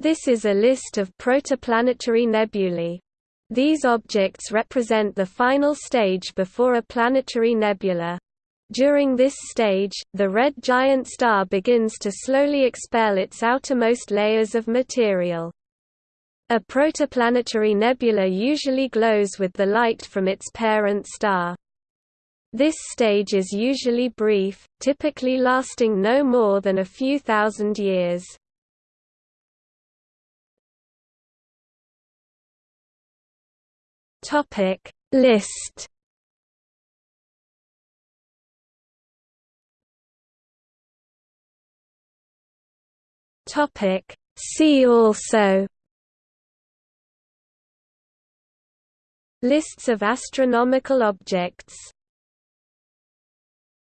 This is a list of protoplanetary nebulae. These objects represent the final stage before a planetary nebula. During this stage, the red giant star begins to slowly expel its outermost layers of material. A protoplanetary nebula usually glows with the light from its parent star. This stage is usually brief, typically lasting no more than a few thousand years. Topic. List. Topic. See also. Lists of astronomical objects